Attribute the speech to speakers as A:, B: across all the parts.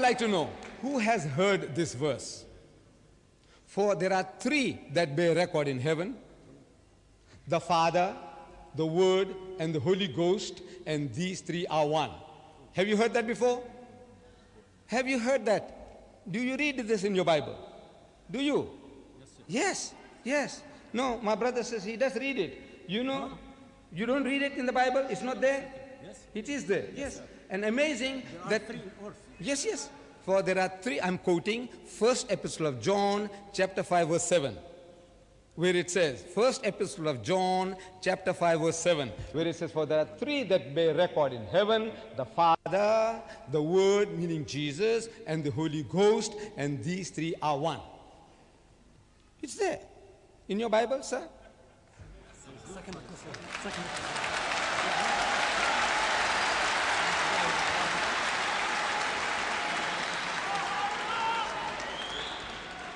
A: like to know who has heard this verse? For there are three that bear record in heaven the Father, the Word, and the Holy Ghost, and these three are one. Have you heard that before? Have you heard that? Do you read this in your Bible? Do you? Yes, yes. No, my brother says he does read it. You know, you don't read it in the Bible, it's not there?
B: Yes.
A: It is there, yes. And amazing that. Yes, yes. For there are three, I'm quoting first epistle of John, chapter 5, verse 7, where it says, first epistle of John, chapter 5, verse 7, where it says, For there are three that bear record in heaven the Father, the Word, meaning Jesus, and the Holy Ghost, and these three are one. It's there. In your Bible, sir?
B: Second. Second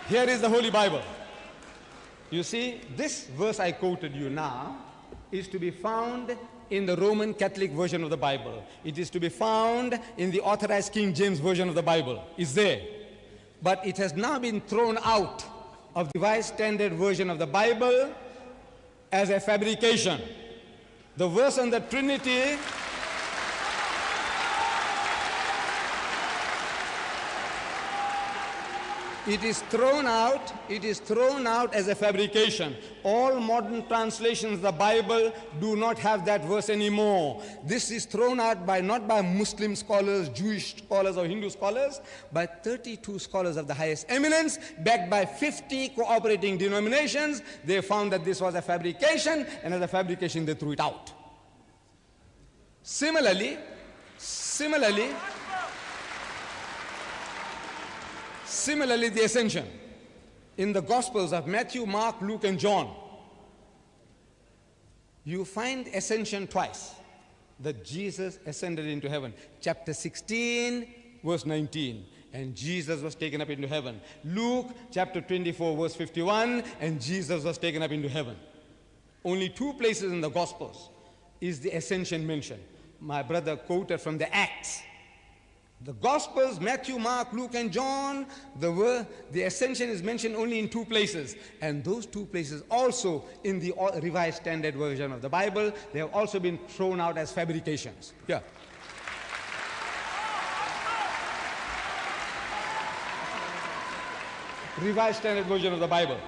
A: Here is the Holy Bible. You see, this verse I quoted you now is to be found in the Roman Catholic version of the Bible. It is to be found in the authorized King James version of the Bible. It's there. But it has now been thrown out of the Revised Standard version of the Bible as a fabrication. The verse on the Trinity It is thrown out, it is thrown out as a fabrication. All modern translations of the Bible do not have that verse anymore. This is thrown out by not by Muslim scholars, Jewish scholars or Hindu scholars, by 32 scholars of the highest eminence, backed by 50 cooperating denominations. They found that this was a fabrication, and as a fabrication they threw it out. Similarly, similarly, Similarly, the ascension in the Gospels of Matthew, Mark, Luke, and John, you find ascension twice that Jesus ascended into heaven. Chapter 16, verse 19, and Jesus was taken up into heaven. Luke chapter 24, verse 51, and Jesus was taken up into heaven. Only two places in the Gospels is the ascension mentioned. My brother quoted from the Acts. The Gospels, Matthew, Mark, Luke, and John, the, word, the ascension is mentioned only in two places. And those two places also in the Revised Standard Version of the Bible, they have also been thrown out as fabrications. Yeah. Revised Standard Version of the Bible.